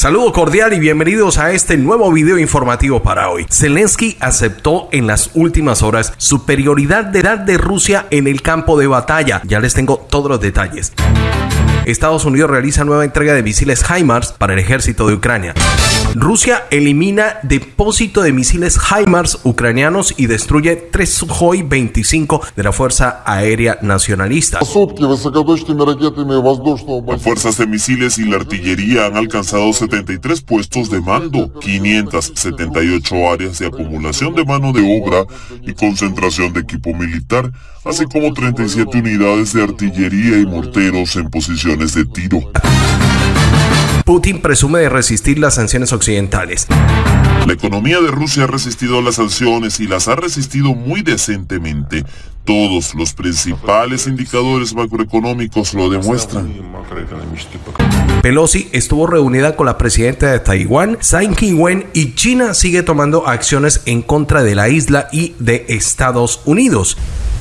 Saludo cordial y bienvenidos a este nuevo video informativo para hoy. Zelensky aceptó en las últimas horas superioridad de edad de Rusia en el campo de batalla. Ya les tengo todos los detalles. Estados Unidos realiza nueva entrega de misiles HIMARS para el ejército de Ucrania. Rusia elimina depósito de misiles HIMARS ucranianos y destruye tres Sukhoi 25 de la Fuerza Aérea Nacionalista. Las fuerzas de misiles y la artillería han alcanzado 73 puestos de mando, 578 áreas de acumulación de mano de obra y concentración de equipo militar, así como 37 unidades de artillería y morteros en posiciones de tiro. Putin presume de resistir las sanciones occidentales. La economía de Rusia ha resistido las sanciones y las ha resistido muy decentemente. Todos los principales indicadores macroeconómicos lo demuestran. Pelosi estuvo reunida con la presidenta de Taiwán, Tsai Ing-wen, y China sigue tomando acciones en contra de la isla y de Estados Unidos.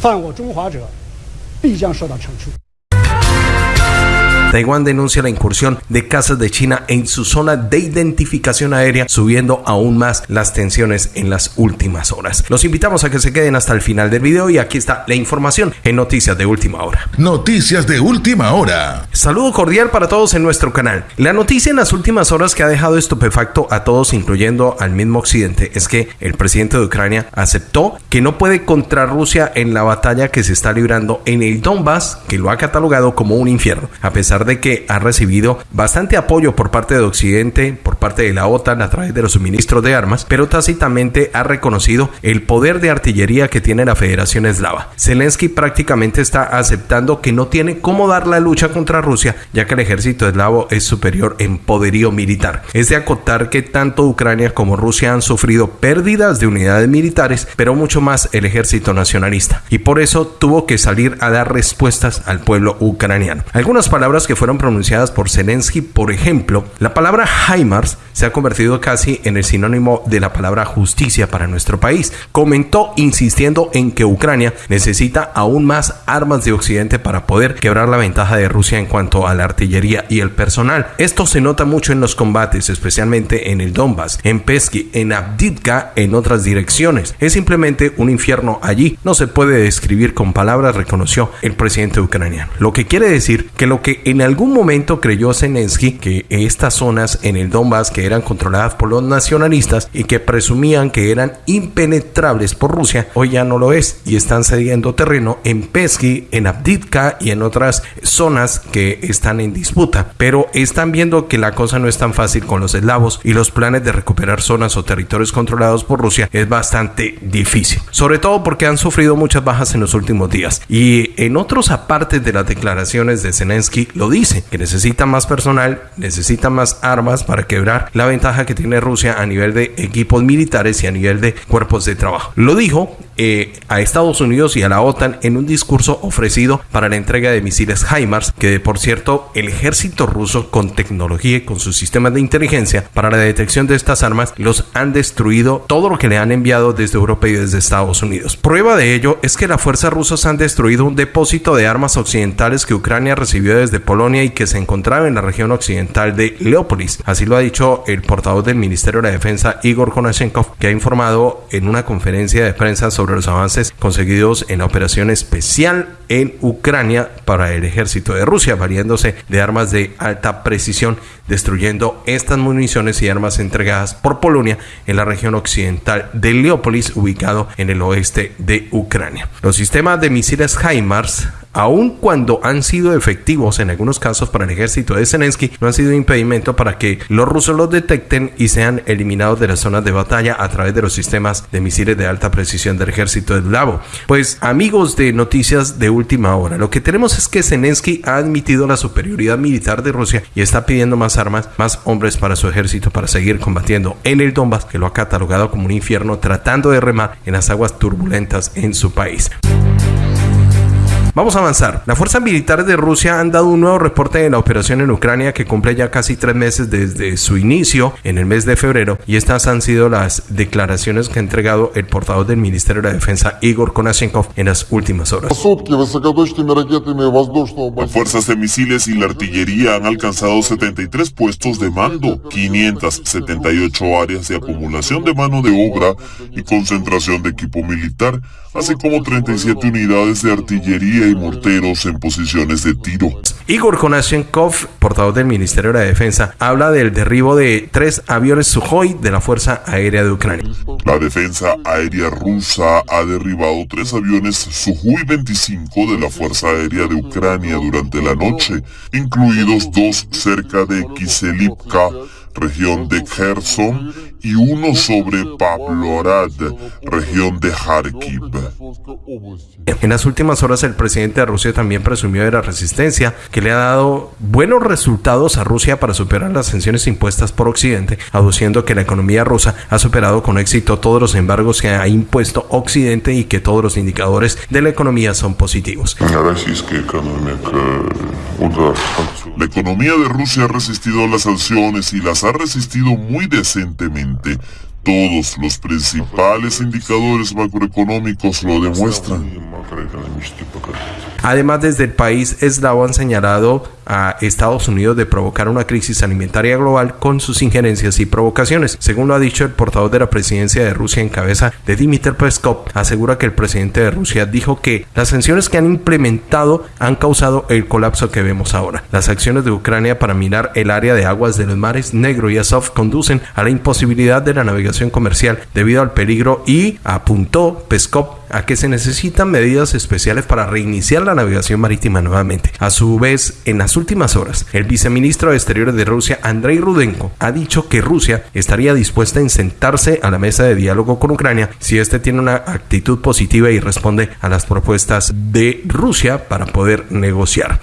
犯我中华者必将受到惩处。Taiwán denuncia la incursión de casas de China en su zona de identificación aérea, subiendo aún más las tensiones en las últimas horas. Los invitamos a que se queden hasta el final del video y aquí está la información en Noticias de Última Hora. Noticias de Última Hora. Saludo cordial para todos en nuestro canal. La noticia en las últimas horas que ha dejado estupefacto a todos, incluyendo al mismo Occidente, es que el presidente de Ucrania aceptó que no puede contra Rusia en la batalla que se está librando en el Donbass, que lo ha catalogado como un infierno, a pesar de que ha recibido bastante apoyo por parte de Occidente, por parte de la OTAN a través de los suministros de armas, pero tácitamente ha reconocido el poder de artillería que tiene la Federación Eslava. Zelensky prácticamente está aceptando que no tiene cómo dar la lucha contra Rusia, ya que el ejército eslavo es superior en poderío militar. Es de acotar que tanto Ucrania como Rusia han sufrido pérdidas de unidades militares, pero mucho más el ejército nacionalista. Y por eso tuvo que salir a dar respuestas al pueblo ucraniano. Algunas palabras que fueron pronunciadas por Zelensky, por ejemplo, la palabra HIMARS se ha convertido casi en el sinónimo de la palabra justicia para nuestro país. Comentó insistiendo en que Ucrania necesita aún más armas de Occidente para poder quebrar la ventaja de Rusia en cuanto a la artillería y el personal. Esto se nota mucho en los combates, especialmente en el Donbass, en Pesky, en Abdivka, en otras direcciones. Es simplemente un infierno allí. No se puede describir con palabras, reconoció el presidente ucraniano. Lo que quiere decir que lo que en algún momento creyó Zelensky que estas zonas en el Donbass que eran controladas por los nacionalistas y que presumían que eran impenetrables por Rusia, hoy ya no lo es y están cediendo terreno en Pesky, en Abdivka y en otras zonas que están en disputa. Pero están viendo que la cosa no es tan fácil con los eslavos y los planes de recuperar zonas o territorios controlados por Rusia es bastante difícil. Sobre todo porque han sufrido muchas bajas en los últimos días. Y en otros apartes de las declaraciones de Zelensky lo dice, que necesita más personal, necesita más armas para quebrar la ventaja que tiene Rusia a nivel de equipos militares y a nivel de cuerpos de trabajo. Lo dijo eh, a Estados Unidos y a la OTAN en un discurso ofrecido para la entrega de misiles HIMARS, que por cierto el ejército ruso con tecnología y con sus sistemas de inteligencia para la detección de estas armas los han destruido todo lo que le han enviado desde Europa y desde Estados Unidos. Prueba de ello es que las fuerzas rusas han destruido un depósito de armas occidentales que Ucrania recibió desde Polonia y que se encontraba en la región occidental de Leópolis. Así lo ha dicho el portavoz del Ministerio de la Defensa, Igor Konashenkov, que ha informado en una conferencia de prensa sobre los avances conseguidos en la operación especial en Ucrania para el ejército de Rusia, valiéndose de armas de alta precisión, destruyendo estas municiones y armas entregadas por Polonia en la región occidental de Leópolis, ubicado en el oeste de Ucrania. Los sistemas de misiles HIMARS aun cuando han sido efectivos en algunos casos para el ejército de Zelensky, no han sido impedimento para que los rusos los detecten y sean eliminados de las zonas de batalla a través de los sistemas de misiles de alta precisión del ejército de Lavo. Pues amigos de noticias de última hora, lo que tenemos es que Zelensky ha admitido la superioridad militar de Rusia y está pidiendo más armas, más hombres para su ejército para seguir combatiendo en el Donbass, que lo ha catalogado como un infierno tratando de remar en las aguas turbulentas en su país. Vamos a avanzar. Las fuerzas militares de Rusia han dado un nuevo reporte de la operación en Ucrania que cumple ya casi tres meses desde su inicio en el mes de febrero y estas han sido las declaraciones que ha entregado el portavoz del Ministerio de la Defensa Igor Konashenkov en las últimas horas. Las fuerzas de misiles y la artillería han alcanzado 73 puestos de mando, 578 áreas de acumulación de mano de obra y concentración de equipo militar, así como 37 unidades de artillería y morteros en posiciones de tiro. Igor Konashenkov, portavoz del Ministerio de la Defensa, habla del derribo de tres aviones Sukhoi de la Fuerza Aérea de Ucrania. La defensa aérea rusa ha derribado tres aviones Sukhoi 25 de la Fuerza Aérea de Ucrania durante la noche, incluidos dos cerca de Kiselivka, región de Kherson, y uno sobre Pavlorad, región de Kharkiv. En las últimas horas el presidente de Rusia también presumió de la resistencia que le ha dado buenos resultados a Rusia para superar las sanciones impuestas por Occidente, aduciendo que la economía rusa ha superado con éxito todos los embargos que ha impuesto Occidente y que todos los indicadores de la economía son positivos. La economía de Rusia ha resistido las sanciones y las ha resistido muy decentemente. Todos los principales indicadores macroeconómicos lo demuestran. Además, desde el país eslavo han señalado a Estados Unidos de provocar una crisis alimentaria global con sus injerencias y provocaciones. Según lo ha dicho el portavoz de la presidencia de Rusia en cabeza de Dmitry Peskov, asegura que el presidente de Rusia dijo que las sanciones que han implementado han causado el colapso que vemos ahora. Las acciones de Ucrania para minar el área de aguas de los mares Negro y Azov conducen a la imposibilidad de la navegación comercial debido al peligro y apuntó Peskov a que se necesitan medidas especiales para reiniciar la navegación marítima nuevamente. A su vez, en las últimas horas, el viceministro de Exteriores de Rusia, Andrei Rudenko, ha dicho que Rusia estaría dispuesta en sentarse a la mesa de diálogo con Ucrania si éste tiene una actitud positiva y responde a las propuestas de Rusia para poder negociar.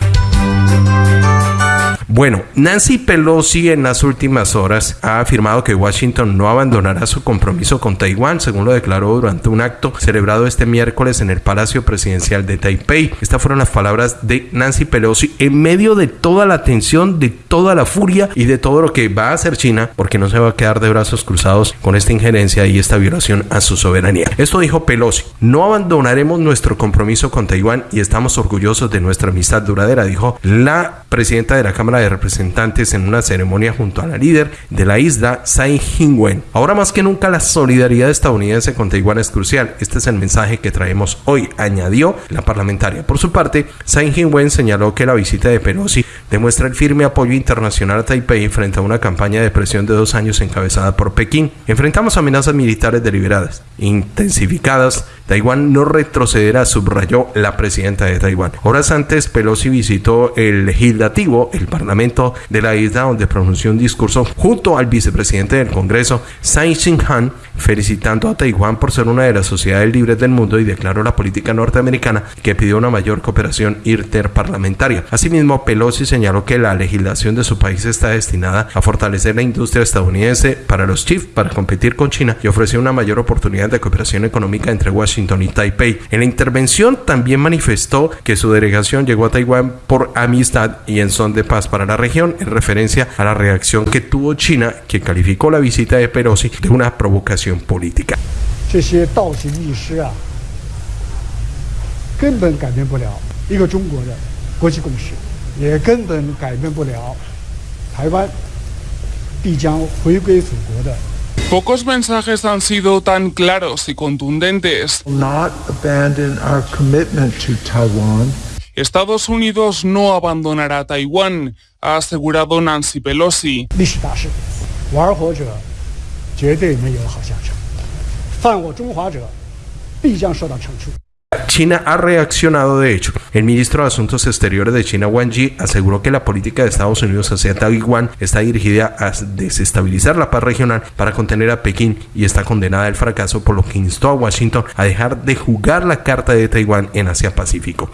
Bueno, Nancy Pelosi en las últimas horas ha afirmado que Washington no abandonará su compromiso con Taiwán, según lo declaró durante un acto celebrado este miércoles en el Palacio Presidencial de Taipei. Estas fueron las palabras de Nancy Pelosi en medio de toda la tensión, de toda la furia y de todo lo que va a hacer China, porque no se va a quedar de brazos cruzados con esta injerencia y esta violación a su soberanía. Esto dijo Pelosi, no abandonaremos nuestro compromiso con Taiwán y estamos orgullosos de nuestra amistad duradera, dijo la presidenta de la Cámara de Representantes en una ceremonia junto a la líder de la isla, Tsai Ing-wen. Ahora más que nunca la solidaridad estadounidense con Taiwán es crucial. Este es el mensaje que traemos hoy, añadió la parlamentaria. Por su parte, Tsai Ing-wen señaló que la visita de Pelosi demuestra el firme apoyo internacional a Taipei frente a una campaña de presión de dos años encabezada por Pekín. Enfrentamos amenazas militares deliberadas, intensificadas. Taiwán no retrocederá, subrayó la presidenta de Taiwán. Horas antes, Pelosi visitó el legislativo, el parlamento de la isla, donde pronunció un discurso junto al vicepresidente del Congreso, Tsai Ching-han, felicitando a Taiwán por ser una de las sociedades libres del mundo y declaró la política norteamericana que pidió una mayor cooperación interparlamentaria. Asimismo, Pelosi señaló que la legislación de su país está destinada a fortalecer la industria estadounidense para los chips para competir con China y ofrecer una mayor oportunidad de cooperación económica entre Washington y Taipei. En la intervención también manifestó que su delegación llegó a Taiwán por amistad y en son de paz para la región en referencia a la reacción que tuvo China que calificó la visita de Pelosi de una provocación política. 这些倒行逆施啊，根本改变不了一个中国的国际共识，也根本改变不了台湾必将回归祖国的 Pocos mensajes han sido tan claros y contundentes. not abandon our commitment to Taiwan. Estados Unidos no abandonará Taiwán, ha asegurado Nancy Pelosi. China ha reaccionado de hecho. El ministro de Asuntos Exteriores de China, Wang Yi, aseguró que la política de Estados Unidos hacia Taiwán está dirigida a desestabilizar la paz regional para contener a Pekín y está condenada al fracaso, por lo que instó a Washington a dejar de jugar la carta de Taiwán en Asia-Pacífico.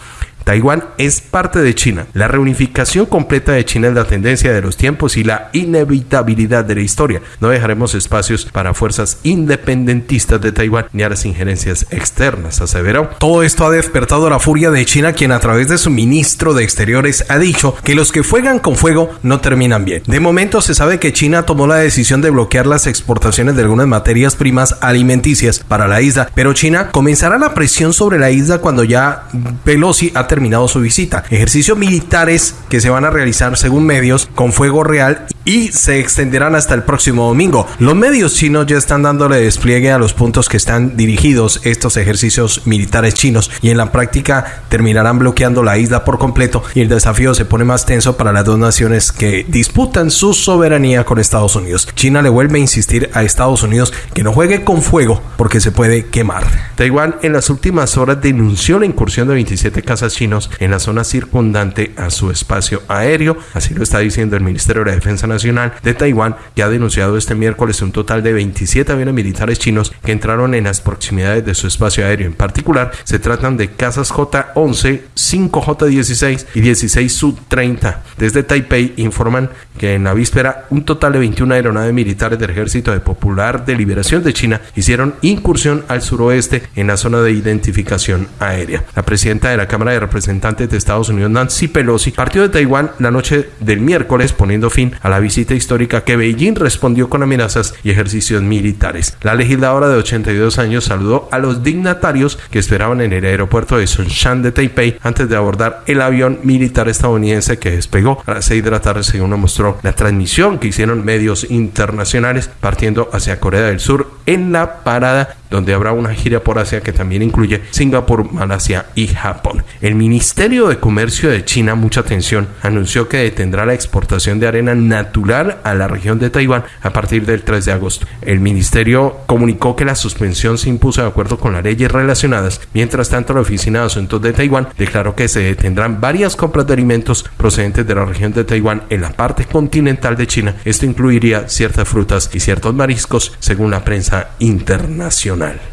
Taiwán es parte de China. La reunificación completa de China es la tendencia de los tiempos y la inevitabilidad de la historia. No dejaremos espacios para fuerzas independentistas de Taiwán ni a las injerencias externas, aseveró. Todo esto ha despertado la furia de China, quien a través de su ministro de Exteriores ha dicho que los que juegan con fuego no terminan bien. De momento se sabe que China tomó la decisión de bloquear las exportaciones de algunas materias primas alimenticias para la isla, pero China comenzará la presión sobre la isla cuando ya Pelosi ha terminado terminado su visita. Ejercicios militares que se van a realizar según medios con fuego real y se extenderán hasta el próximo domingo. Los medios chinos ya están dándole despliegue a los puntos que están dirigidos estos ejercicios militares chinos y en la práctica terminarán bloqueando la isla por completo y el desafío se pone más tenso para las dos naciones que disputan su soberanía con Estados Unidos. China le vuelve a insistir a Estados Unidos que no juegue con fuego porque se puede quemar. Taiwán en las últimas horas denunció la incursión de 27 casas chinas en la zona circundante a su espacio aéreo. Así lo está diciendo el Ministerio de Defensa Nacional de Taiwán, que ha denunciado este miércoles un total de 27 aviones militares chinos que entraron en las proximidades de su espacio aéreo. En particular, se tratan de casas J-11, 5J-16 y 16 Su-30. Desde Taipei informan que en la víspera un total de 21 aeronaves militares del Ejército de Popular de Liberación de China hicieron incursión al suroeste en la zona de identificación aérea. La presidenta de la Cámara de Representante de Estados Unidos Nancy Pelosi partió de Taiwán la noche del miércoles poniendo fin a la visita histórica que Beijing respondió con amenazas y ejercicios militares. La legisladora de 82 años saludó a los dignatarios que esperaban en el aeropuerto de Songshan de Taipei antes de abordar el avión militar estadounidense que despegó a las 6 de la tarde según lo mostró la transmisión que hicieron medios internacionales partiendo hacia Corea del Sur en la parada donde habrá una gira por Asia que también incluye Singapur, Malasia y Japón. El Ministerio de Comercio de China, mucha atención, anunció que detendrá la exportación de arena natural a la región de Taiwán a partir del 3 de agosto. El ministerio comunicó que la suspensión se impuso de acuerdo con las leyes relacionadas. Mientras tanto, la Oficina de Asuntos de Taiwán declaró que se detendrán varias compras de alimentos procedentes de la región de Taiwán en la parte continental de China. Esto incluiría ciertas frutas y ciertos mariscos, según la prensa internacional personal.